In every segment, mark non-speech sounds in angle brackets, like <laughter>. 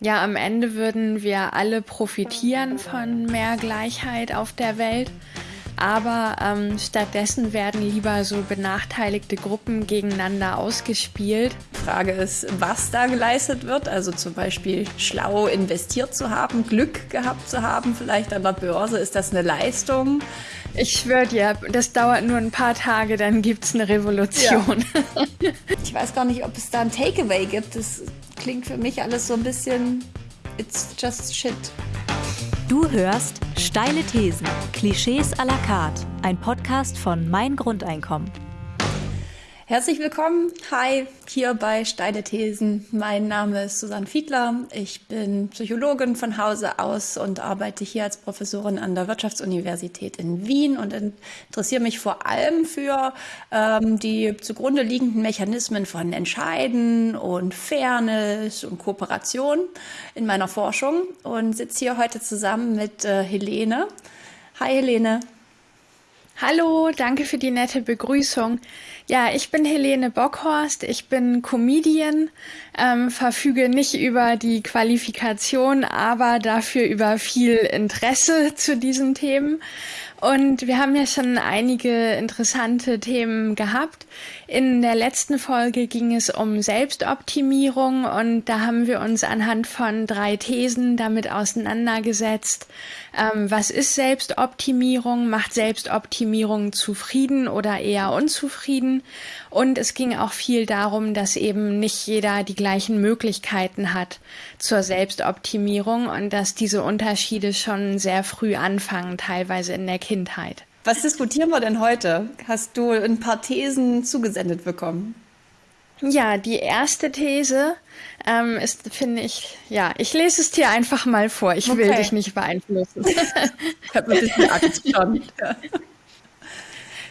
Ja, am Ende würden wir alle profitieren von mehr Gleichheit auf der Welt. Aber ähm, stattdessen werden lieber so benachteiligte Gruppen gegeneinander ausgespielt. Frage ist, was da geleistet wird. Also zum Beispiel schlau investiert zu haben, Glück gehabt zu haben, vielleicht an der Börse. Ist das eine Leistung? Ich schwöre dir, das dauert nur ein paar Tage, dann gibt es eine Revolution. Ja. <laughs> Ich weiß gar nicht, ob es da ein Takeaway gibt. Das klingt für mich alles so ein bisschen, it's just shit. Du hörst Steile Thesen, Klischees à la carte, ein Podcast von Mein Grundeinkommen. Herzlich willkommen. Hi, hier bei Steine Thesen. Mein Name ist Susanne Fiedler. Ich bin Psychologin von Hause aus und arbeite hier als Professorin an der Wirtschaftsuniversität in Wien und interessiere mich vor allem für ähm, die zugrunde liegenden Mechanismen von Entscheiden und Fairness und Kooperation in meiner Forschung und sitze hier heute zusammen mit äh, Helene. Hi Helene. Hallo, danke für die nette Begrüßung. Ja, ich bin Helene Bockhorst, ich bin Comedian, ähm, verfüge nicht über die Qualifikation, aber dafür über viel Interesse zu diesen Themen. Und wir haben ja schon einige interessante Themen gehabt. In der letzten Folge ging es um Selbstoptimierung und da haben wir uns anhand von drei Thesen damit auseinandergesetzt. Ähm, was ist Selbstoptimierung? Macht Selbstoptimierung zufrieden oder eher unzufrieden? Und es ging auch viel darum, dass eben nicht jeder die gleichen Möglichkeiten hat zur Selbstoptimierung und dass diese Unterschiede schon sehr früh anfangen, teilweise in der Kindheit. Was diskutieren wir denn heute? Hast du ein paar Thesen zugesendet bekommen? Ja, die erste These ähm, ist, finde ich, ja, ich lese es dir einfach mal vor. Ich okay. will dich nicht beeinflussen. <laughs> ich habe ein bisschen Angst schon. <laughs>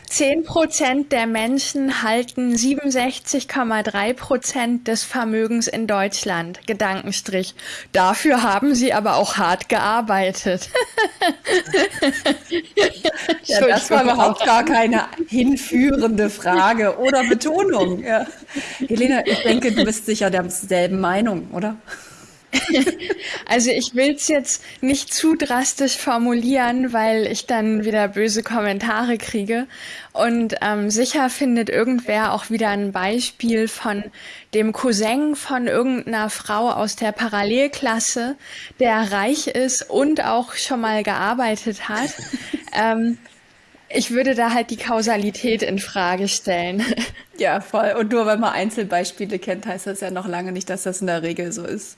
10 Prozent der Menschen halten 67,3 Prozent des Vermögens in Deutschland. Gedankenstrich. Dafür haben sie aber auch hart gearbeitet. <laughs> ja, das war überhaupt gar keine hinführende Frage oder Betonung. Ja. Helena, ich denke, du bist sicher derselben Meinung, oder? <laughs> Also ich will es jetzt nicht zu drastisch formulieren, weil ich dann wieder böse Kommentare kriege. Und ähm, sicher findet irgendwer auch wieder ein Beispiel von dem Cousin von irgendeiner Frau aus der Parallelklasse, der reich ist und auch schon mal gearbeitet hat. <laughs> ähm, ich würde da halt die Kausalität in Frage stellen. <laughs> Ja, voll. Und nur wenn man Einzelbeispiele kennt, heißt das ja noch lange nicht, dass das in der Regel so ist.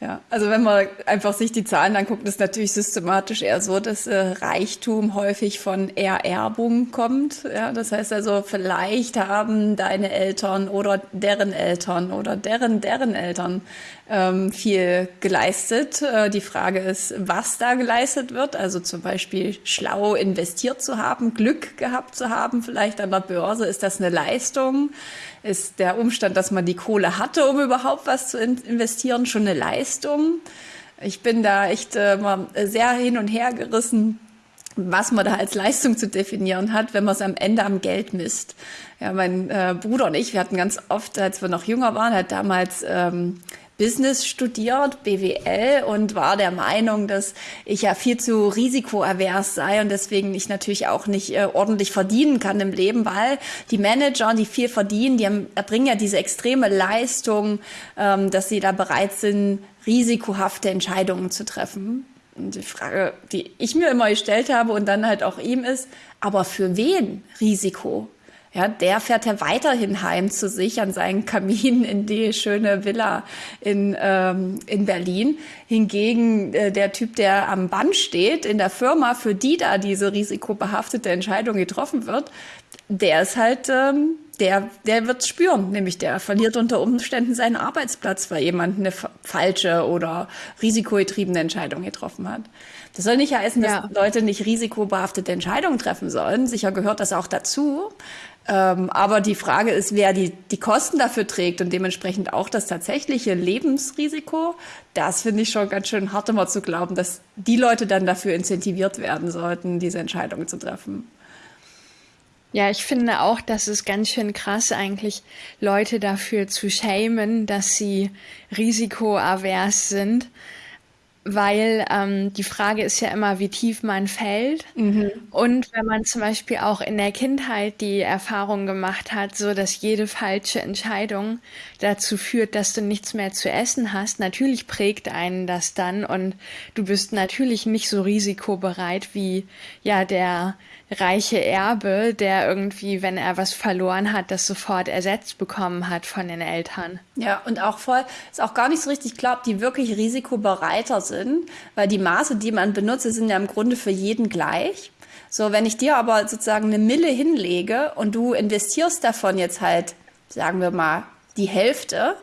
Ja, also wenn man einfach sich die Zahlen anguckt, ist natürlich systematisch eher so, dass äh, Reichtum häufig von Ererbung kommt. Ja, das heißt also, vielleicht haben deine Eltern oder deren Eltern oder deren deren Eltern ähm, viel geleistet. Äh, die Frage ist, was da geleistet wird. Also zum Beispiel schlau investiert zu haben, Glück gehabt zu haben, vielleicht an der Börse. Ist das eine Leistung? Ist der Umstand, dass man die Kohle hatte, um überhaupt was zu investieren, schon eine Leistung? Ich bin da echt äh, mal sehr hin und her gerissen was man da als Leistung zu definieren hat, wenn man es am Ende am Geld misst. Ja, mein äh, Bruder und ich, wir hatten ganz oft, als wir noch jünger waren, hat damals ähm, Business studiert, BWL und war der Meinung, dass ich ja viel zu risikoavers sei und deswegen ich natürlich auch nicht äh, ordentlich verdienen kann im Leben, weil die Manager, die viel verdienen, die haben, erbringen ja diese extreme Leistung, ähm, dass sie da bereit sind, risikohafte Entscheidungen zu treffen. Und die Frage, die ich mir immer gestellt habe und dann halt auch ihm ist, aber für wen Risiko? Ja, der fährt ja weiterhin heim zu sich an seinen Kamin in die schöne Villa in, ähm, in Berlin. Hingegen äh, der Typ, der am Band steht in der Firma, für die da diese risikobehaftete Entscheidung getroffen wird, der ist halt, ähm, der, der wird spüren, nämlich der verliert unter Umständen seinen Arbeitsplatz, weil jemand eine falsche oder risikogetriebene Entscheidung getroffen hat. Das soll nicht heißen, dass ja. Leute nicht risikobehaftete Entscheidungen treffen sollen. Sicher gehört das auch dazu. Ähm, aber die Frage ist, wer die, die Kosten dafür trägt und dementsprechend auch das tatsächliche Lebensrisiko. Das finde ich schon ganz schön hart immer zu glauben, dass die Leute dann dafür incentiviert werden sollten, diese Entscheidungen zu treffen. Ja, ich finde auch, dass es ganz schön krass eigentlich, Leute dafür zu schämen, dass sie risikoavers sind weil ähm, die Frage ist ja immer, wie tief man fällt. Mhm. Und wenn man zum Beispiel auch in der Kindheit die Erfahrung gemacht hat, so dass jede falsche Entscheidung dazu führt, dass du nichts mehr zu essen hast, natürlich prägt einen das dann und du bist natürlich nicht so risikobereit wie ja der reiche Erbe, der irgendwie, wenn er was verloren hat, das sofort ersetzt bekommen hat von den Eltern. Ja, und auch voll, ist auch gar nicht so richtig klar, ob die wirklich risikobereiter sind, weil die Maße, die man benutzt, sind ja im Grunde für jeden gleich. So, wenn ich dir aber sozusagen eine Mille hinlege und du investierst davon jetzt halt, sagen wir mal, die Hälfte,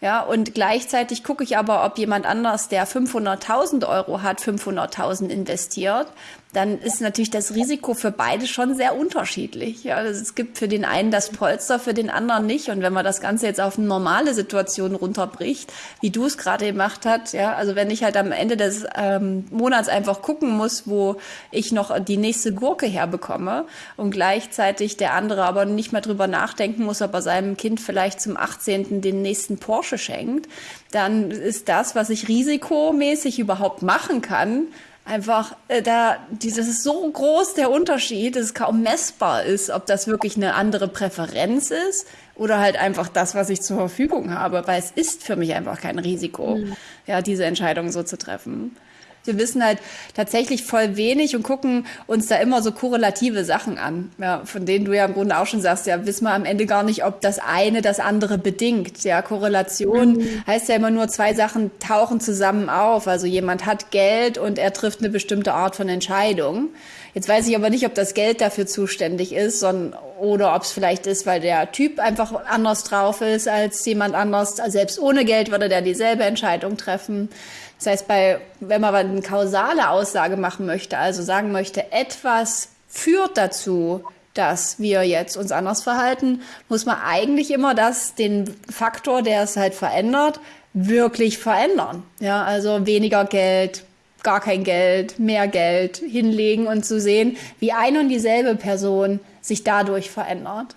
ja, und gleichzeitig gucke ich aber, ob jemand anders, der 500.000 Euro hat, 500.000 investiert, dann ist natürlich das Risiko für beide schon sehr unterschiedlich. Ja, also es gibt für den einen das Polster, für den anderen nicht. Und wenn man das Ganze jetzt auf eine normale Situation runterbricht, wie du es gerade gemacht hast, ja, also wenn ich halt am Ende des ähm, Monats einfach gucken muss, wo ich noch die nächste Gurke herbekomme und gleichzeitig der andere aber nicht mehr drüber nachdenken muss, ob er seinem Kind vielleicht zum 18. den nächsten Porsche schenkt, dann ist das, was ich risikomäßig überhaupt machen kann, einfach äh, da, dieses ist so groß der Unterschied, dass es kaum messbar ist, ob das wirklich eine andere Präferenz ist oder halt einfach das, was ich zur Verfügung habe, weil es ist für mich einfach kein Risiko, mhm. ja, diese Entscheidung so zu treffen. Wir wissen halt tatsächlich voll wenig und gucken uns da immer so korrelative Sachen an, ja, von denen du ja im Grunde auch schon sagst, ja, wissen wir am Ende gar nicht, ob das eine das andere bedingt. Ja, Korrelation mhm. heißt ja immer nur, zwei Sachen tauchen zusammen auf. Also jemand hat Geld und er trifft eine bestimmte Art von Entscheidung. Jetzt weiß ich aber nicht, ob das Geld dafür zuständig ist, sondern, oder ob es vielleicht ist, weil der Typ einfach anders drauf ist als jemand anders. Selbst ohne Geld würde der dieselbe Entscheidung treffen. Das heißt, bei, wenn man eine kausale Aussage machen möchte, also sagen möchte, etwas führt dazu, dass wir jetzt uns anders verhalten, muss man eigentlich immer das, den Faktor, der es halt verändert, wirklich verändern. Ja, also weniger Geld, gar kein Geld, mehr Geld hinlegen und zu sehen, wie ein und dieselbe Person sich dadurch verändert.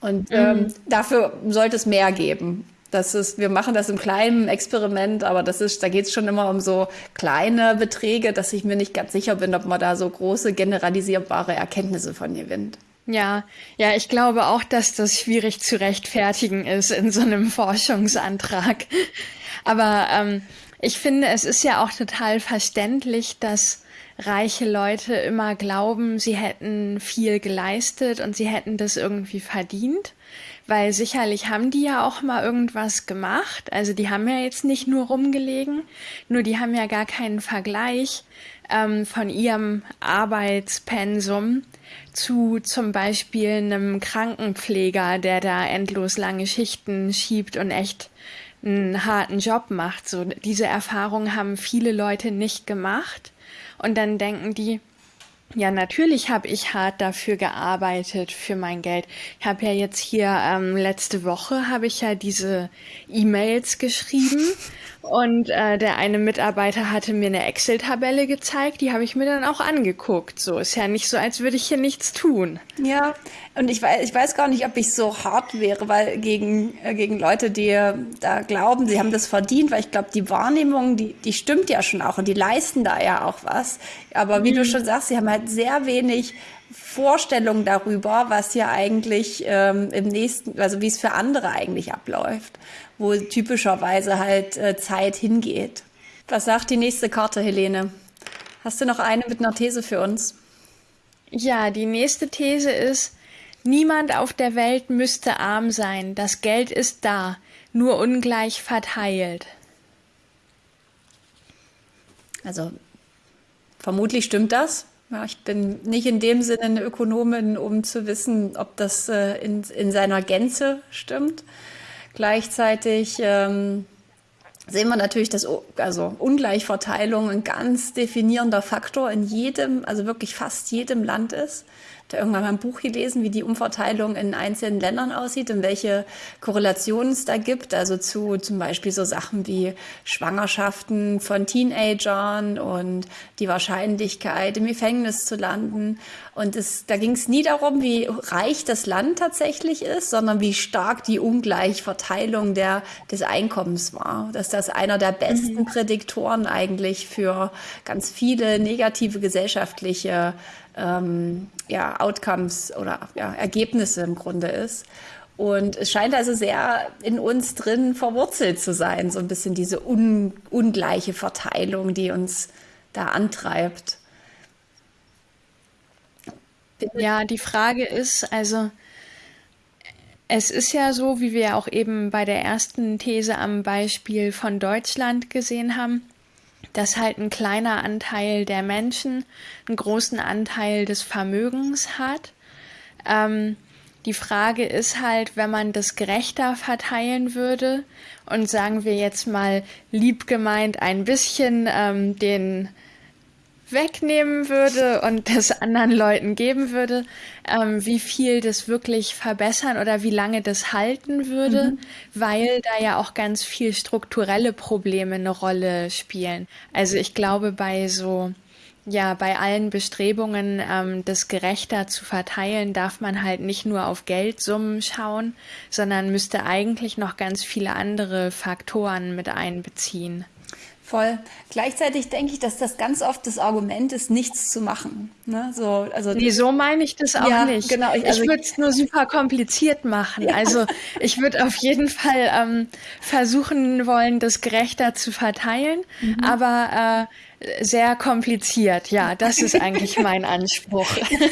Und ähm, mhm. dafür sollte es mehr geben. Das ist, wir machen das im kleinen Experiment, aber das ist, da geht es schon immer um so kleine Beträge, dass ich mir nicht ganz sicher bin, ob man da so große generalisierbare Erkenntnisse von gewinnt. Ja, ja, ich glaube auch, dass das schwierig zu rechtfertigen ist in so einem Forschungsantrag. Aber ähm, ich finde, es ist ja auch total verständlich, dass reiche Leute immer glauben, sie hätten viel geleistet und sie hätten das irgendwie verdient weil sicherlich haben die ja auch mal irgendwas gemacht. Also die haben ja jetzt nicht nur rumgelegen, nur die haben ja gar keinen Vergleich ähm, von ihrem Arbeitspensum zu zum Beispiel einem Krankenpfleger, der da endlos lange Schichten schiebt und echt einen harten Job macht. So diese Erfahrung haben viele Leute nicht gemacht und dann denken die, ja, natürlich habe ich hart dafür gearbeitet für mein Geld. Ich habe ja jetzt hier ähm, letzte Woche habe ich ja diese E-Mails geschrieben und äh, der eine Mitarbeiter hatte mir eine Excel-Tabelle gezeigt, die habe ich mir dann auch angeguckt. So ist ja nicht so, als würde ich hier nichts tun. Ja, und ich weiß, ich weiß gar nicht, ob ich so hart wäre, weil gegen, äh, gegen Leute, die da glauben, sie haben das verdient, weil ich glaube, die Wahrnehmung, die, die stimmt ja schon auch und die leisten da ja auch was. Aber wie mhm. du schon sagst, sie haben halt sehr wenig Vorstellung darüber, was hier eigentlich ähm, im nächsten, also wie es für andere eigentlich abläuft, wo typischerweise halt äh, Zeit hingeht. Was sagt die nächste Karte, Helene? Hast du noch eine mit einer These für uns? Ja, die nächste These ist, niemand auf der Welt müsste arm sein. Das Geld ist da, nur ungleich verteilt. Also vermutlich stimmt das. Ja, ich bin nicht in dem Sinne eine Ökonomin, um zu wissen, ob das äh, in, in seiner Gänze stimmt. Gleichzeitig ähm, sehen wir natürlich, dass also Ungleichverteilung ein ganz definierender Faktor in jedem, also wirklich fast jedem Land ist. Da irgendwann mal ein Buch gelesen, wie die Umverteilung in einzelnen Ländern aussieht und welche Korrelationen es da gibt. Also zu zum Beispiel so Sachen wie Schwangerschaften von Teenagern und die Wahrscheinlichkeit, im Gefängnis zu landen. Und es, da ging es nie darum, wie reich das Land tatsächlich ist, sondern wie stark die Ungleichverteilung der, des Einkommens war. Dass das einer der besten mhm. Prädiktoren eigentlich für ganz viele negative gesellschaftliche ähm, ja, Outcomes oder ja, Ergebnisse im Grunde ist. Und es scheint also sehr in uns drin verwurzelt zu sein, so ein bisschen diese un ungleiche Verteilung, die uns da antreibt. Ja, die Frage ist, also es ist ja so, wie wir auch eben bei der ersten These am Beispiel von Deutschland gesehen haben, dass halt ein kleiner Anteil der Menschen einen großen Anteil des Vermögens hat. Ähm, die Frage ist halt, wenn man das gerechter verteilen würde und sagen wir jetzt mal lieb gemeint ein bisschen ähm, den wegnehmen würde und <laughs> das anderen Leuten geben würde, ähm, wie viel das wirklich verbessern oder wie lange das halten würde, mhm. weil da ja auch ganz viel strukturelle Probleme eine Rolle spielen. Also ich glaube, bei so ja, bei allen Bestrebungen, ähm, das gerechter zu verteilen, darf man halt nicht nur auf Geldsummen schauen, sondern müsste eigentlich noch ganz viele andere Faktoren mit einbeziehen. Voll. Gleichzeitig denke ich, dass das ganz oft das Argument ist, nichts zu machen. Ne? So, also nee, so meine ich das auch ja, nicht. Genau, ich, also, ich würde es nur super kompliziert machen. Ja. Also ich würde auf jeden Fall ähm, versuchen wollen, das gerechter zu verteilen, mhm. aber äh, sehr kompliziert. Ja, das ist eigentlich <laughs> mein Anspruch.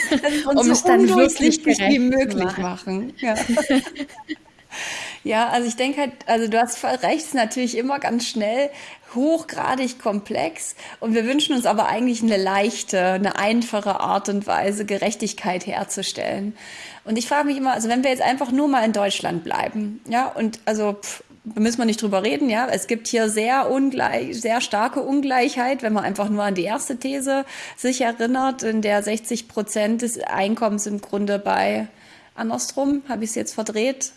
<laughs> um so es dann wirklich wie möglich machen. Ja. <laughs> Ja, also ich denke halt, also du hast voll recht, natürlich immer ganz schnell hochgradig komplex und wir wünschen uns aber eigentlich eine leichte, eine einfache Art und Weise, Gerechtigkeit herzustellen. Und ich frage mich immer, also wenn wir jetzt einfach nur mal in Deutschland bleiben, ja, und also pff, müssen wir nicht drüber reden, ja. Es gibt hier sehr ungleich, sehr starke Ungleichheit, wenn man einfach nur an die erste These sich erinnert, in der 60 Prozent des Einkommens im Grunde bei andersrum, habe ich es jetzt verdreht,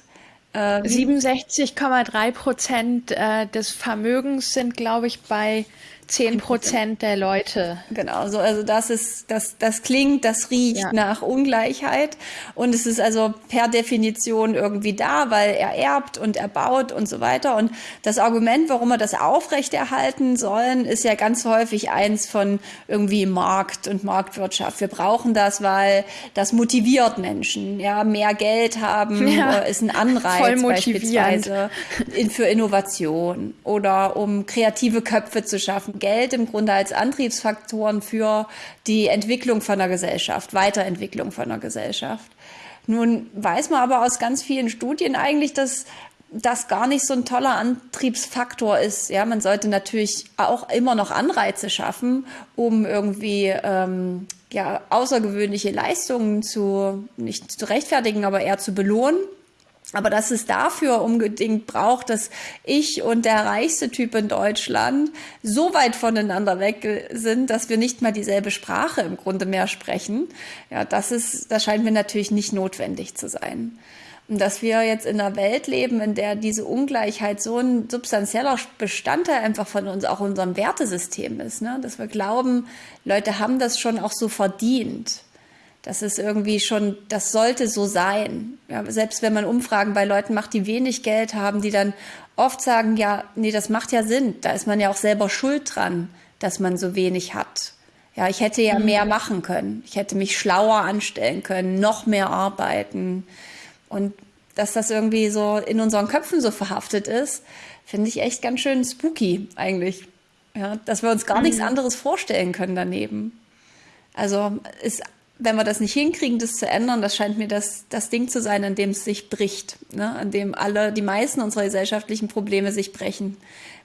67,3 Prozent äh, des Vermögens sind, glaube ich, bei 10 Prozent der Leute. Genau, so, also das ist, das, das klingt, das riecht ja. nach Ungleichheit und es ist also per Definition irgendwie da, weil er erbt und er baut und so weiter. Und das Argument, warum wir das aufrechterhalten sollen, ist ja ganz häufig eins von irgendwie Markt und Marktwirtschaft. Wir brauchen das, weil das motiviert Menschen, ja, mehr Geld haben ja. ist ein Anreiz beispielsweise für Innovation oder um kreative Köpfe zu schaffen Geld im Grunde als Antriebsfaktoren für die Entwicklung von der Gesellschaft, Weiterentwicklung von der Gesellschaft. Nun weiß man aber aus ganz vielen Studien eigentlich, dass das gar nicht so ein toller Antriebsfaktor ist. Ja, man sollte natürlich auch immer noch Anreize schaffen, um irgendwie ähm, ja, außergewöhnliche Leistungen zu nicht zu rechtfertigen, aber eher zu belohnen. Aber dass es dafür unbedingt braucht, dass ich und der reichste Typ in Deutschland so weit voneinander weg sind, dass wir nicht mal dieselbe Sprache im Grunde mehr sprechen, ja, das ist, das scheint mir natürlich nicht notwendig zu sein. Und dass wir jetzt in einer Welt leben, in der diese Ungleichheit so ein substanzieller Bestandteil einfach von uns, auch unserem Wertesystem ist, ne? dass wir glauben, Leute haben das schon auch so verdient. Das ist irgendwie schon, das sollte so sein. Ja, selbst wenn man Umfragen bei Leuten macht, die wenig Geld haben, die dann oft sagen, ja, nee, das macht ja Sinn. Da ist man ja auch selber schuld dran, dass man so wenig hat. Ja, ich hätte ja mhm. mehr machen können. Ich hätte mich schlauer anstellen können, noch mehr arbeiten. Und dass das irgendwie so in unseren Köpfen so verhaftet ist, finde ich echt ganz schön spooky eigentlich. Ja, dass wir uns gar mhm. nichts anderes vorstellen können daneben. Also ist wenn wir das nicht hinkriegen, das zu ändern, das scheint mir das, das Ding zu sein, an dem es sich bricht, ne? an dem alle, die meisten unserer gesellschaftlichen Probleme sich brechen.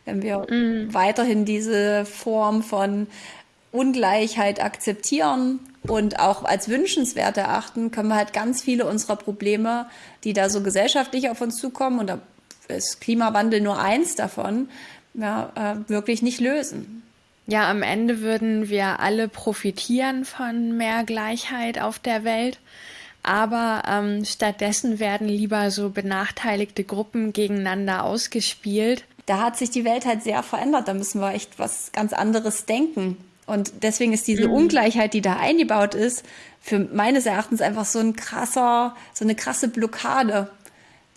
Wenn wir mm. weiterhin diese Form von Ungleichheit akzeptieren und auch als wünschenswert erachten, können wir halt ganz viele unserer Probleme, die da so gesellschaftlich auf uns zukommen, und da ist Klimawandel nur eins davon, ja, äh, wirklich nicht lösen. Ja, am Ende würden wir alle profitieren von mehr Gleichheit auf der Welt. Aber ähm, stattdessen werden lieber so benachteiligte Gruppen gegeneinander ausgespielt. Da hat sich die Welt halt sehr verändert. Da müssen wir echt was ganz anderes denken. Und deswegen ist diese mhm. Ungleichheit, die da eingebaut ist, für meines Erachtens einfach so ein krasser, so eine krasse Blockade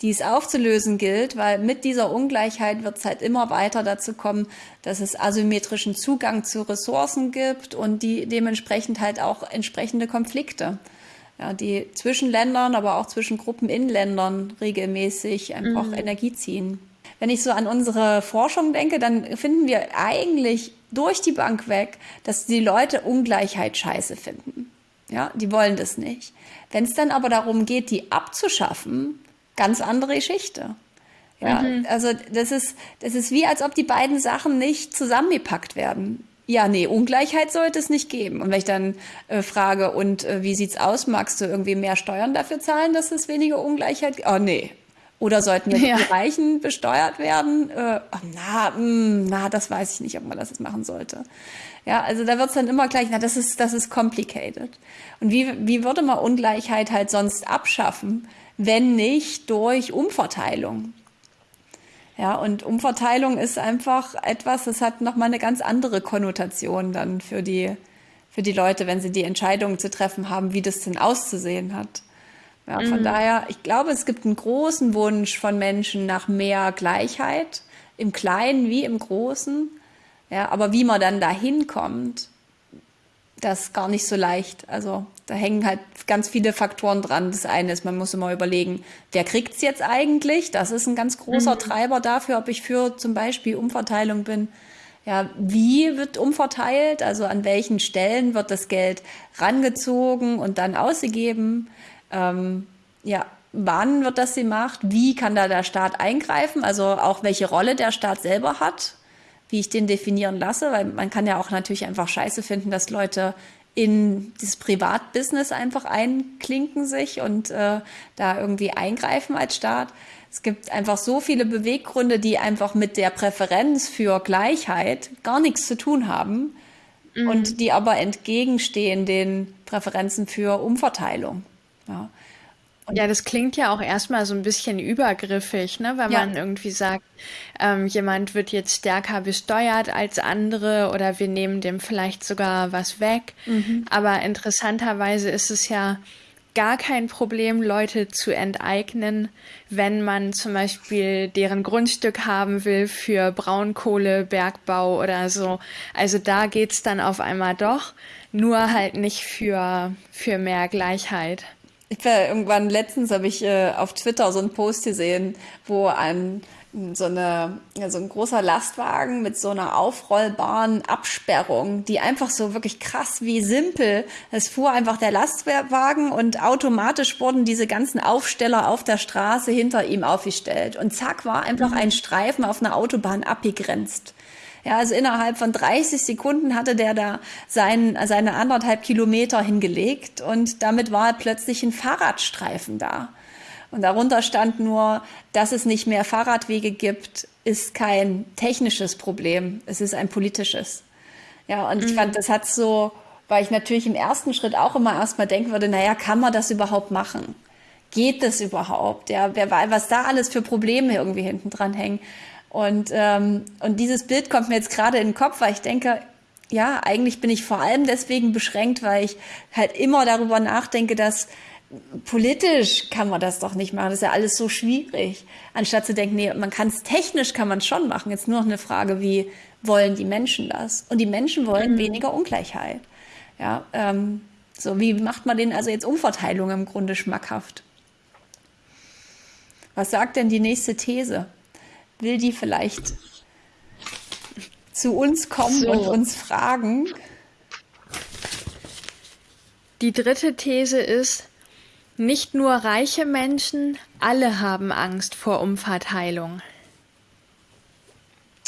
die es aufzulösen gilt, weil mit dieser Ungleichheit wird es halt immer weiter dazu kommen, dass es asymmetrischen Zugang zu Ressourcen gibt und die dementsprechend halt auch entsprechende Konflikte, ja, die zwischen Ländern, aber auch zwischen Gruppen in Ländern regelmäßig einfach mhm. Energie ziehen. Wenn ich so an unsere Forschung denke, dann finden wir eigentlich durch die Bank weg, dass die Leute Ungleichheit scheiße finden. Ja, die wollen das nicht. Wenn es dann aber darum geht, die abzuschaffen, ganz andere Geschichte. Ja, mhm. also das ist, das ist wie, als ob die beiden Sachen nicht zusammengepackt werden. Ja, nee, Ungleichheit sollte es nicht geben. Und wenn ich dann äh, frage, und äh, wie sieht's aus? Magst du irgendwie mehr Steuern dafür zahlen, dass es weniger Ungleichheit gibt? Oh, nee. Oder sollten ja. die Reichen besteuert werden? Äh, oh, na, mh, mm, na, das weiß ich nicht, ob man das jetzt machen sollte. Ja, also da wird's dann immer gleich, na, das ist, das ist complicated. Und wie, wie würde man Ungleichheit halt sonst abschaffen? Wenn nicht durch Umverteilung. Ja, und Umverteilung ist einfach etwas, das hat nochmal eine ganz andere Konnotation dann für die, für die Leute, wenn sie die Entscheidung zu treffen haben, wie das denn auszusehen hat. Ja, von mhm. daher, ich glaube, es gibt einen großen Wunsch von Menschen nach mehr Gleichheit, im Kleinen wie im Großen. Ja, aber wie man dann dahin kommt, das ist gar nicht so leicht. Also da hängen halt ganz viele Faktoren dran. Das eine ist, man muss immer überlegen, wer kriegt's jetzt eigentlich? Das ist ein ganz großer mhm. Treiber dafür, ob ich für zum Beispiel Umverteilung bin. Ja, wie wird umverteilt? Also an welchen Stellen wird das Geld rangezogen und dann ausgegeben? Ähm, ja, wann wird das gemacht? Wie kann da der Staat eingreifen? Also auch welche Rolle der Staat selber hat? Wie ich den definieren lasse, weil man kann ja auch natürlich einfach scheiße finden, dass Leute in dieses Privatbusiness einfach einklinken sich und äh, da irgendwie eingreifen als Staat. Es gibt einfach so viele Beweggründe, die einfach mit der Präferenz für Gleichheit gar nichts zu tun haben mhm. und die aber entgegenstehen den Präferenzen für Umverteilung. Ja. Ja, das klingt ja auch erstmal so ein bisschen übergriffig, ne? Wenn ja. man irgendwie sagt, ähm, jemand wird jetzt stärker besteuert als andere oder wir nehmen dem vielleicht sogar was weg. Mhm. Aber interessanterweise ist es ja gar kein Problem, Leute zu enteignen, wenn man zum Beispiel deren Grundstück haben will für Braunkohlebergbau oder so. Also da geht's dann auf einmal doch, nur halt nicht für, für mehr Gleichheit. Ich war irgendwann letztens habe ich äh, auf Twitter so einen Post gesehen, wo ein so, eine, so ein großer Lastwagen mit so einer aufrollbaren Absperrung, die einfach so wirklich krass wie simpel. Es fuhr einfach der Lastwagen und automatisch wurden diese ganzen Aufsteller auf der Straße hinter ihm aufgestellt. Und zack war einfach mhm. ein Streifen auf einer Autobahn abgegrenzt. Ja, also innerhalb von 30 Sekunden hatte der da sein, seine anderthalb Kilometer hingelegt und damit war plötzlich ein Fahrradstreifen da. Und darunter stand nur, dass es nicht mehr Fahrradwege gibt, ist kein technisches Problem, es ist ein politisches. Ja, und mhm. ich fand, das hat so, weil ich natürlich im ersten Schritt auch immer erstmal denken würde, naja, kann man das überhaupt machen? Geht das überhaupt? Ja, wer weiß, was da alles für Probleme irgendwie hinten dran hängen. Und, ähm, und dieses Bild kommt mir jetzt gerade in den Kopf, weil ich denke, ja, eigentlich bin ich vor allem deswegen beschränkt, weil ich halt immer darüber nachdenke, dass politisch kann man das doch nicht machen. Das ist ja alles so schwierig. Anstatt zu denken, nee, man kann es technisch kann man schon machen. Jetzt nur noch eine Frage, wie wollen die Menschen das? Und die Menschen wollen mhm. weniger Ungleichheit. Ja, ähm, so wie macht man denen also jetzt Umverteilung im Grunde schmackhaft? Was sagt denn die nächste These? Will die vielleicht zu uns kommen so. und uns fragen. Die dritte These ist, nicht nur reiche Menschen, alle haben Angst vor Umverteilung.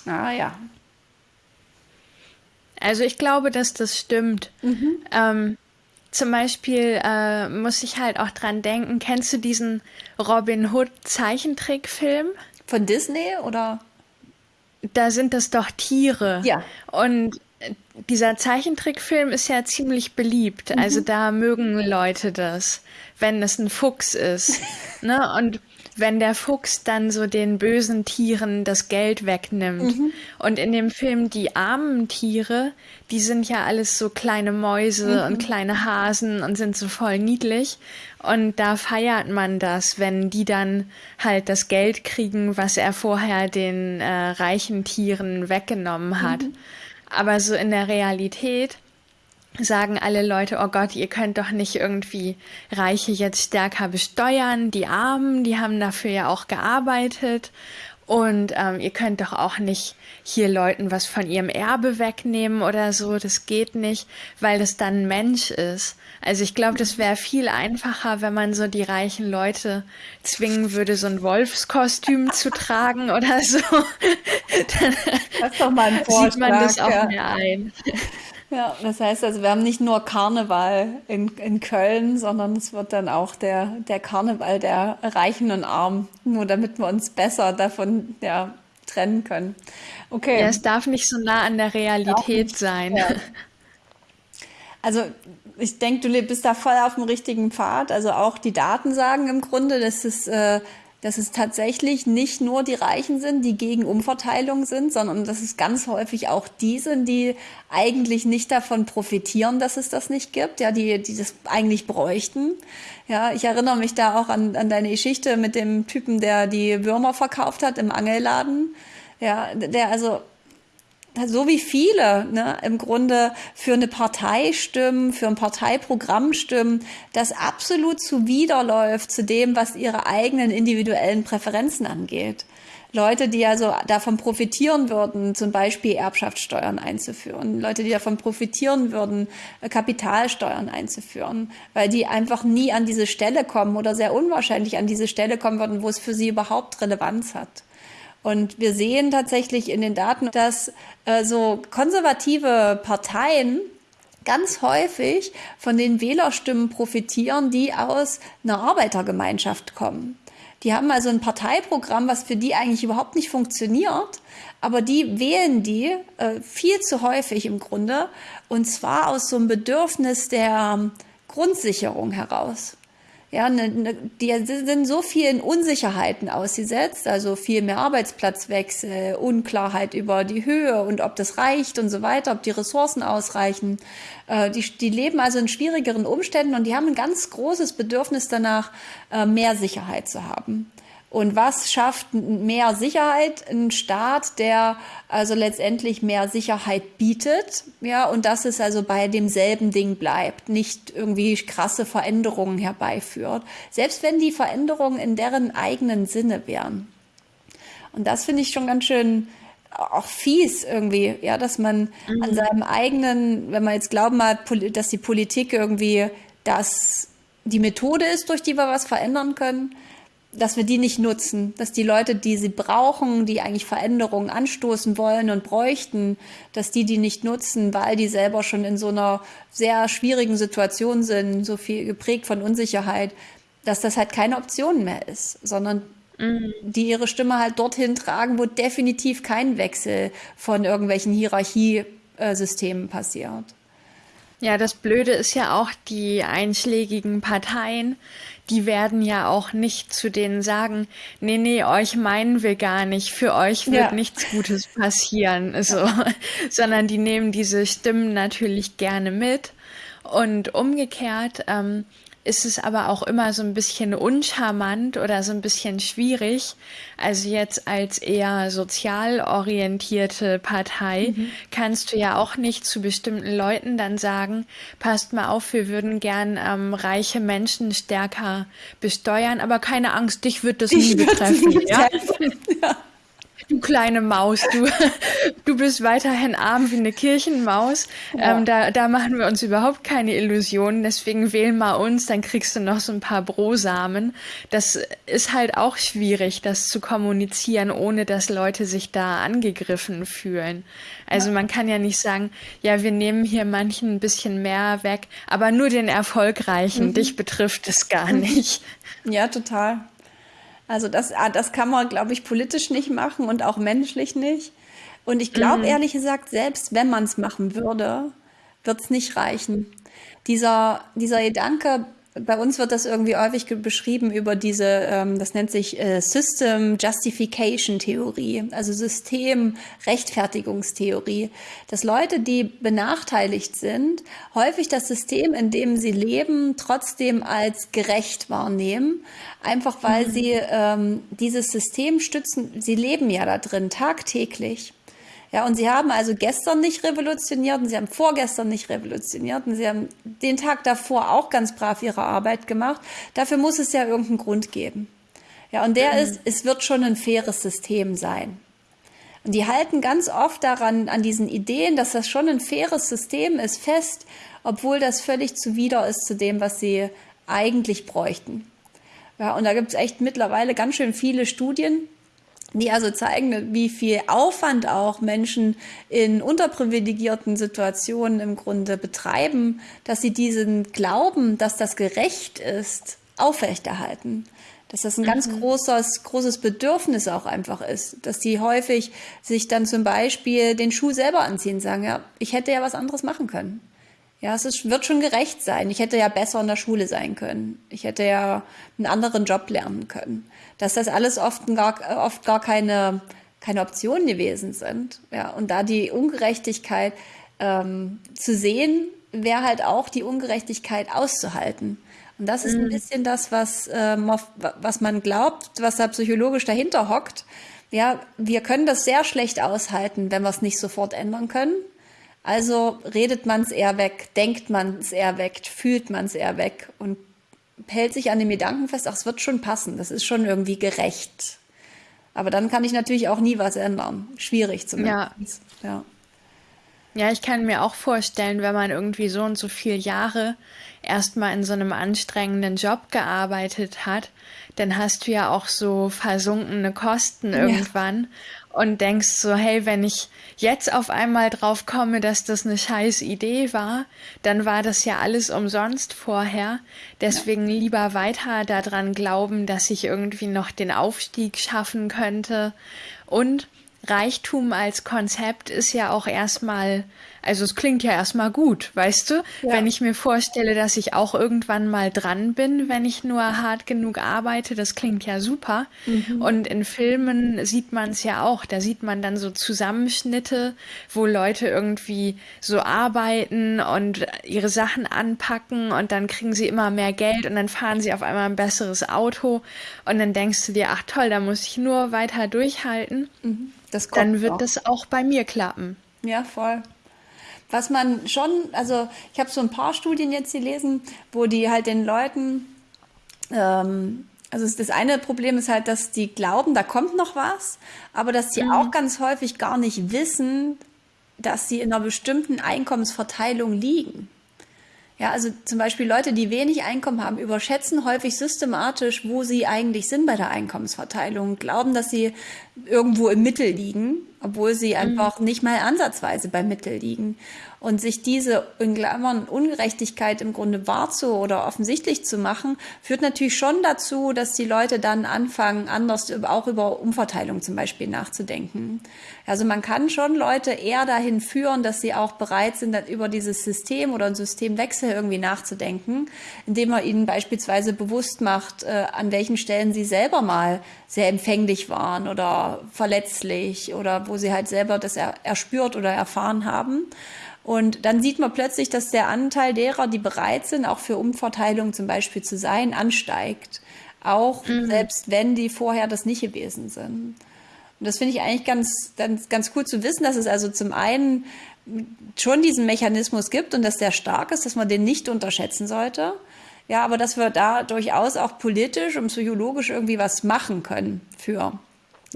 Ah ja. Also ich glaube, dass das stimmt. Mhm. Ähm, zum Beispiel äh, muss ich halt auch dran denken, kennst du diesen Robin Hood Zeichentrickfilm? Von Disney oder? Da sind das doch Tiere. Ja. Und dieser Zeichentrickfilm ist ja ziemlich beliebt. Mhm. Also da mögen Leute das, wenn es ein Fuchs ist. <laughs> ne? Und wenn der Fuchs dann so den bösen Tieren das Geld wegnimmt. Mhm. Und in dem Film die armen Tiere, die sind ja alles so kleine Mäuse mhm. und kleine Hasen und sind so voll niedlich. Und da feiert man das, wenn die dann halt das Geld kriegen, was er vorher den äh, reichen Tieren weggenommen hat. Mhm. Aber so in der Realität sagen alle Leute, oh Gott, ihr könnt doch nicht irgendwie Reiche jetzt stärker besteuern, die Armen, die haben dafür ja auch gearbeitet. Und ähm, ihr könnt doch auch nicht hier Leuten was von ihrem Erbe wegnehmen oder so. Das geht nicht, weil das dann ein Mensch ist. Also ich glaube, das wäre viel einfacher, wenn man so die reichen Leute zwingen würde, so ein Wolfskostüm zu tragen oder so. <laughs> dann das ist doch mal ein Vorschlag, sieht man das auch ja. mehr ein. Ja, das heißt also, wir haben nicht nur Karneval in, in Köln, sondern es wird dann auch der, der Karneval der Reichen und Armen, nur damit wir uns besser davon ja, trennen können. Okay. Ja, es darf nicht so nah an der Realität sein. Ja. Also ich denke, du bist da voll auf dem richtigen Pfad. Also auch die Daten sagen im Grunde, dass es äh, dass es tatsächlich nicht nur die Reichen sind, die gegen Umverteilung sind, sondern dass es ganz häufig auch die sind, die eigentlich nicht davon profitieren, dass es das nicht gibt, ja, die, die das eigentlich bräuchten. Ja, ich erinnere mich da auch an, an deine Geschichte mit dem Typen, der die Würmer verkauft hat im Angelladen. Ja, der also so wie viele ne, im Grunde für eine Partei stimmen, für ein Parteiprogramm stimmen, das absolut zuwiderläuft zu dem, was ihre eigenen individuellen Präferenzen angeht. Leute, die also davon profitieren würden, zum Beispiel Erbschaftssteuern einzuführen, Leute, die davon profitieren würden, Kapitalsteuern einzuführen, weil die einfach nie an diese Stelle kommen oder sehr unwahrscheinlich an diese Stelle kommen würden, wo es für sie überhaupt Relevanz hat. Und wir sehen tatsächlich in den Daten, dass äh, so konservative Parteien ganz häufig von den Wählerstimmen profitieren, die aus einer Arbeitergemeinschaft kommen. Die haben also ein Parteiprogramm, was für die eigentlich überhaupt nicht funktioniert, aber die wählen die äh, viel zu häufig im Grunde und zwar aus so einem Bedürfnis der Grundsicherung heraus. Ja, ne, ne, die sind so vielen Unsicherheiten ausgesetzt, also viel mehr Arbeitsplatzwechsel, Unklarheit über die Höhe und ob das reicht und so weiter, ob die Ressourcen ausreichen. Äh, die, die leben also in schwierigeren Umständen und die haben ein ganz großes Bedürfnis danach, äh, mehr Sicherheit zu haben. Und was schafft mehr Sicherheit? Ein Staat, der also letztendlich mehr Sicherheit bietet, ja, und dass es also bei demselben Ding bleibt, nicht irgendwie krasse Veränderungen herbeiführt, selbst wenn die Veränderungen in deren eigenen Sinne wären. Und das finde ich schon ganz schön auch fies irgendwie, ja, dass man mhm. an seinem eigenen, wenn man jetzt glauben hat, dass die Politik irgendwie das die Methode ist, durch die wir was verändern können, dass wir die nicht nutzen, dass die Leute, die sie brauchen, die eigentlich Veränderungen anstoßen wollen und bräuchten, dass die die nicht nutzen, weil die selber schon in so einer sehr schwierigen Situation sind, so viel geprägt von Unsicherheit, dass das halt keine Option mehr ist, sondern mhm. die ihre Stimme halt dorthin tragen, wo definitiv kein Wechsel von irgendwelchen Hierarchiesystemen passiert. Ja, das Blöde ist ja auch die einschlägigen Parteien, die werden ja auch nicht zu denen sagen, nee, nee, euch meinen wir gar nicht, für euch wird ja. nichts Gutes passieren, <laughs> so, ja. sondern die nehmen diese Stimmen natürlich gerne mit. Und umgekehrt ähm, ist es aber auch immer so ein bisschen uncharmant oder so ein bisschen schwierig. Also jetzt als eher sozial orientierte Partei mhm. kannst du ja auch nicht zu bestimmten Leuten dann sagen, passt mal auf, wir würden gern ähm, reiche Menschen stärker besteuern, aber keine Angst, dich wird das nie betreffen. Ja? <laughs> ja. Du kleine Maus, du, <laughs> du bist weiterhin arm wie eine Kirchenmaus. Ja. Ähm, da, da machen wir uns überhaupt keine Illusionen. Deswegen wähl mal uns, dann kriegst du noch so ein paar Brosamen. Das ist halt auch schwierig, das zu kommunizieren, ohne dass Leute sich da angegriffen fühlen. Also ja. man kann ja nicht sagen, ja, wir nehmen hier manchen ein bisschen mehr weg, aber nur den Erfolgreichen. Mhm. Dich betrifft es gar nicht. Ja, total. Also das, ah, das kann man, glaube ich, politisch nicht machen und auch menschlich nicht. Und ich glaube mhm. ehrlich gesagt, selbst wenn man es machen würde, wird es nicht reichen. Dieser, dieser Gedanke, bei uns wird das irgendwie häufig beschrieben über diese, ähm, das nennt sich äh, System Justification Theorie, also Systemrechtfertigungstheorie, dass Leute, die benachteiligt sind, häufig das System, in dem sie leben, trotzdem als gerecht wahrnehmen, einfach weil mhm. sie ähm, dieses System stützen. Sie leben ja da drin tagtäglich. Ja, und sie haben also gestern nicht revolutioniert und sie haben vorgestern nicht revolutioniert und sie haben den Tag davor auch ganz brav ihre Arbeit gemacht. Dafür muss es ja irgendeinen Grund geben. Ja, und der mhm. ist, es wird schon ein faires System sein. Und die halten ganz oft daran, an diesen Ideen, dass das schon ein faires System ist, fest, obwohl das völlig zuwider ist zu dem, was sie eigentlich bräuchten. Ja, und da gibt es echt mittlerweile ganz schön viele Studien, die also zeigen, wie viel Aufwand auch Menschen in unterprivilegierten Situationen im Grunde betreiben, dass sie diesen Glauben, dass das gerecht ist, aufrechterhalten. Dass das ein ganz mhm. großes, großes Bedürfnis auch einfach ist. Dass die häufig sich dann zum Beispiel den Schuh selber anziehen, sagen, ja, ich hätte ja was anderes machen können. Ja, es ist, wird schon gerecht sein. Ich hätte ja besser in der Schule sein können. Ich hätte ja einen anderen Job lernen können. Dass das alles oft gar, oft gar keine, keine Optionen gewesen sind. Ja, und da die Ungerechtigkeit ähm, zu sehen, wäre halt auch die Ungerechtigkeit auszuhalten. Und das ist mhm. ein bisschen das, was, ähm, was man glaubt, was da psychologisch dahinter hockt. Ja, wir können das sehr schlecht aushalten, wenn wir es nicht sofort ändern können. Also redet man es eher weg, denkt man es eher weg, fühlt man es eher weg und hält sich an dem Gedanken fest, ach, es wird schon passen, das ist schon irgendwie gerecht. Aber dann kann ich natürlich auch nie was ändern. Schwierig zumindest. Ja. ja. Ja, ich kann mir auch vorstellen, wenn man irgendwie so und so viele Jahre erstmal in so einem anstrengenden Job gearbeitet hat, dann hast du ja auch so versunkene Kosten irgendwann. Ja und denkst so, hey, wenn ich jetzt auf einmal drauf komme, dass das eine scheiß Idee war, dann war das ja alles umsonst vorher. Deswegen ja. lieber weiter daran glauben, dass ich irgendwie noch den Aufstieg schaffen könnte. Und Reichtum als Konzept ist ja auch erstmal also es klingt ja erstmal gut, weißt du? Ja. Wenn ich mir vorstelle, dass ich auch irgendwann mal dran bin, wenn ich nur hart genug arbeite, das klingt ja super. Mhm. Und in Filmen sieht man es ja auch. Da sieht man dann so Zusammenschnitte, wo Leute irgendwie so arbeiten und ihre Sachen anpacken und dann kriegen sie immer mehr Geld und dann fahren sie auf einmal ein besseres Auto und dann denkst du dir, ach toll, da muss ich nur weiter durchhalten. Mhm. Dann wird auch. das auch bei mir klappen. Ja, voll. Was man schon, also ich habe so ein paar Studien jetzt gelesen, wo die halt den Leuten, ähm, also das eine Problem ist halt, dass die glauben, da kommt noch was, aber dass die mhm. auch ganz häufig gar nicht wissen, dass sie in einer bestimmten Einkommensverteilung liegen. Ja, also zum Beispiel Leute, die wenig Einkommen haben, überschätzen häufig systematisch, wo sie eigentlich sind bei der Einkommensverteilung, glauben, dass sie irgendwo im Mittel liegen, obwohl sie mhm. einfach nicht mal ansatzweise beim Mittel liegen und sich diese in Klammern Ungerechtigkeit im Grunde wahrzu oder offensichtlich zu machen, führt natürlich schon dazu, dass die Leute dann anfangen, anders auch über Umverteilung zum Beispiel nachzudenken. Also man kann schon Leute eher dahin führen, dass sie auch bereit sind, über dieses System oder einen Systemwechsel irgendwie nachzudenken, indem man ihnen beispielsweise bewusst macht, äh, an welchen Stellen sie selber mal sehr empfänglich waren oder verletzlich oder wo sie halt selber das erspürt oder erfahren haben. Und dann sieht man plötzlich, dass der Anteil derer, die bereit sind, auch für Umverteilung zum Beispiel zu sein, ansteigt. Auch mhm. selbst wenn die vorher das nicht gewesen sind. Und das finde ich eigentlich ganz, ganz, ganz cool zu wissen, dass es also zum einen schon diesen Mechanismus gibt und dass der stark ist, dass man den nicht unterschätzen sollte. Ja, aber dass wir da durchaus auch politisch und psychologisch irgendwie was machen können für.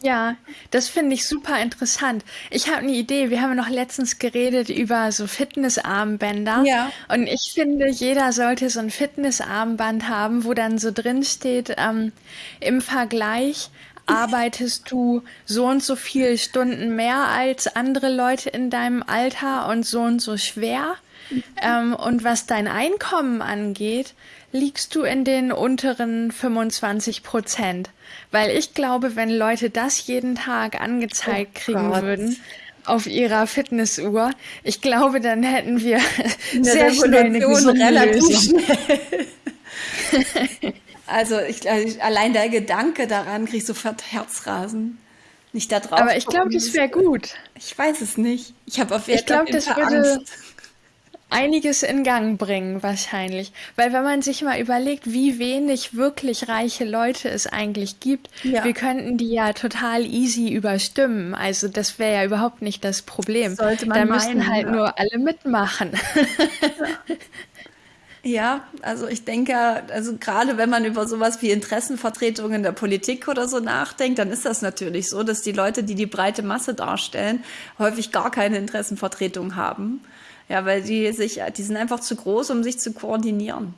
Ja, das finde ich super interessant. Ich habe eine Idee. Wir haben noch letztens geredet über so Fitnessarmbänder. Ja. Und ich finde, jeder sollte so ein Fitnessarmband haben, wo dann so drin steht, ähm, im Vergleich arbeitest du so und so viele Stunden mehr als andere Leute in deinem Alter und so und so schwer. Mhm. Ähm, und was dein Einkommen angeht, liegst du in den unteren 25 Prozent. Weil ich glaube, wenn Leute das jeden Tag angezeigt oh kriegen Gott. würden, auf ihrer Fitnessuhr. Ich glaube, dann hätten wir <laughs> eine sehr schnell eine relativ Lösung. schnell. <laughs> also ich, allein der Gedanke daran kriege ich sofort Herzrasen. Nicht da drauf. Aber ich glaube, das wäre gut. Ich weiß es nicht. Ich habe auf jeden Fall Angst. Ich glaube, das würde einiges in Gang bringen, wahrscheinlich. Weil wenn man sich mal überlegt, wie wenig wirklich reiche Leute es eigentlich gibt, ja. wir könnten die ja total easy überstimmen. Also das wäre ja überhaupt nicht das Problem. Sollte man da meinen, müssen halt ja. nur alle mitmachen. Ja, also ich denke, also gerade wenn man über sowas wie Interessenvertretung in der Politik oder so nachdenkt, dann ist das natürlich so, dass die Leute, die die breite Masse darstellen, häufig gar keine Interessenvertretung haben. Ja, weil die sich, die sind einfach zu groß, um sich zu koordinieren.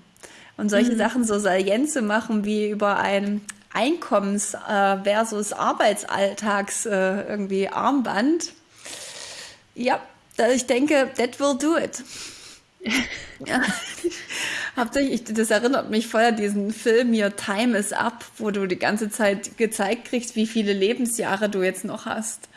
Und solche mhm. Sachen so Salienze machen wie über ein Einkommens- äh, versus Arbeitsalltags äh, irgendwie Armband. Ja, ich denke, that will do it. <laughs> ja. Hauptsächlich, das erinnert mich voll an diesen Film hier Time is Up, wo du die ganze Zeit gezeigt kriegst, wie viele Lebensjahre du jetzt noch hast.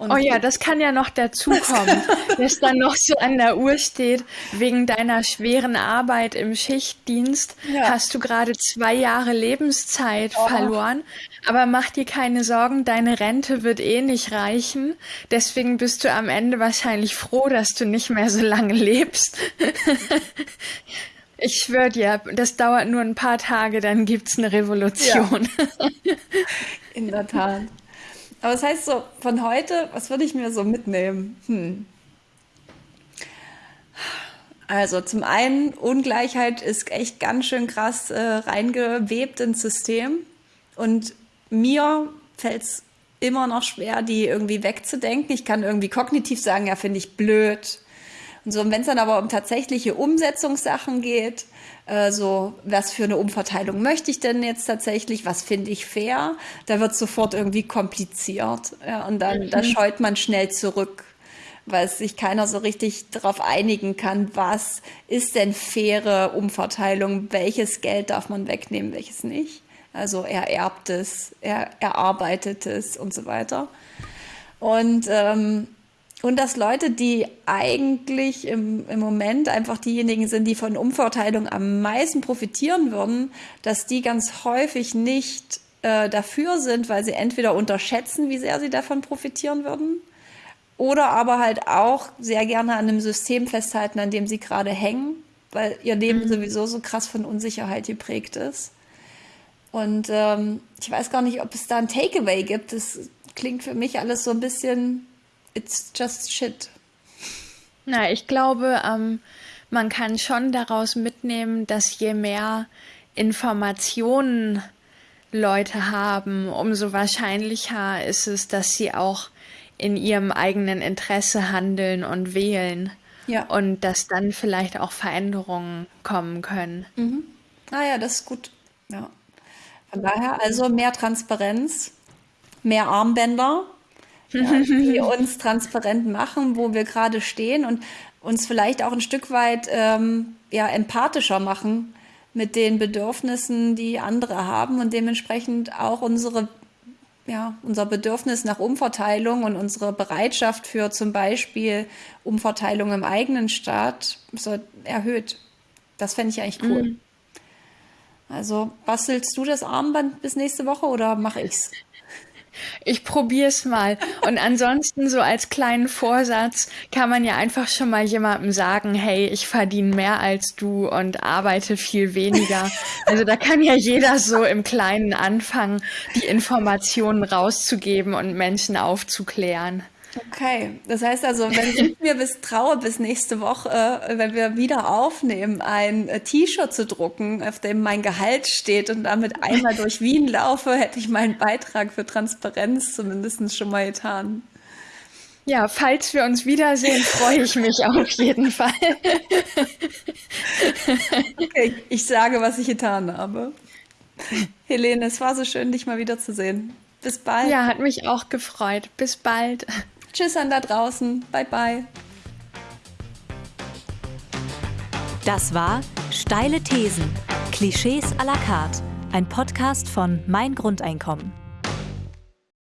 Und oh ja, das kann ja noch dazukommen, <laughs> dass dann noch so an der Uhr steht, wegen deiner schweren Arbeit im Schichtdienst ja. hast du gerade zwei Jahre Lebenszeit oh. verloren. Aber mach dir keine Sorgen, deine Rente wird eh nicht reichen. Deswegen bist du am Ende wahrscheinlich froh, dass du nicht mehr so lange lebst. <laughs> Ich schwöre dir, das dauert nur ein paar Tage, dann gibt's eine Revolution. Ja. <laughs> In der Tat. Aber das heißt so, von heute, was würde ich mir so mitnehmen? Hm. Also zum einen, Ungleichheit ist echt ganz schön krass äh, reingewebt ins System. Und mir fällt es immer noch schwer, die irgendwie wegzudenken. Ich kann irgendwie kognitiv sagen, ja, finde ich blöd. Und so, wenn es dann aber um tatsächliche Umsetzungssachen geht, äh, so, was für eine Umverteilung möchte ich denn jetzt tatsächlich, was finde ich fair, da wird sofort irgendwie kompliziert. Ja, und dann mhm. da scheut man schnell zurück, weil sich keiner so richtig darauf einigen kann, was ist denn faire Umverteilung, welches Geld darf man wegnehmen, welches nicht. Also er erbt es, er erarbeitet es und so weiter. Und ähm, und dass Leute, die eigentlich im, im Moment einfach diejenigen sind, die von Umverteilung am meisten profitieren würden, dass die ganz häufig nicht äh, dafür sind, weil sie entweder unterschätzen, wie sehr sie davon profitieren würden, oder aber halt auch sehr gerne an einem System festhalten, an dem sie gerade hängen, weil ihr Leben mhm. sowieso so krass von Unsicherheit geprägt ist. Und ähm, ich weiß gar nicht, ob es da ein Takeaway gibt. Das klingt für mich alles so ein bisschen it's just shit. Na, ich glaube, ähm, man kann schon daraus mitnehmen, dass je mehr Informationen Leute haben, umso wahrscheinlicher ist es, dass sie auch in ihrem eigenen Interesse handeln und wählen. Ja. Und dass dann vielleicht auch Veränderungen kommen können. Mhm. Ah ja, das ist gut. Ja. Von daher also mehr Transparenz, mehr Armbänder, ja, <laughs> die uns transparent machen, wo wir gerade stehen und uns vielleicht auch ein Stück weit ähm, ja, empathischer machen mit den Bedürfnissen, die andere haben und dementsprechend auch unsere ja, unser Bedürfnis nach Umverteilung und unsere Bereitschaft für zum Beispiel Umverteilung im eigenen Staat so erhöht. Das fände ich eigentlich cool. Mhm. Also bastelst du das Armband bis nächste Woche oder mache ich's? Ich probier's mal. Und ansonsten so als kleinen Vorsatz kann man ja einfach schon mal jemandem sagen, hey, ich verdiene mehr als du und arbeite viel weniger. Also da kann ja jeder so im Kleinen anfangen, die Informationen rauszugeben und Menschen aufzuklären. Okay, das heißt also, wenn ich <laughs> mir bis traue, bis nächste Woche, äh, wenn wir wieder aufnehmen, ein äh, T-Shirt zu drucken, auf dem mein Gehalt steht und damit einmal durch Wien laufe, hätte ich meinen Beitrag für Transparenz zumindest schon mal getan. Ja, falls wir uns wiedersehen, freue ich mich auf jeden Fall. okay, ich sage, was ich getan habe. Helene, es war so schön, dich mal wiederzusehen. Bis bald. Ja, hat mich auch gefreut. Bis bald. Tschüss an da draußen. Bye, bye. Das war Steile Thesen. Klischees à la carte. Ein Podcast von Mein Grundeinkommen.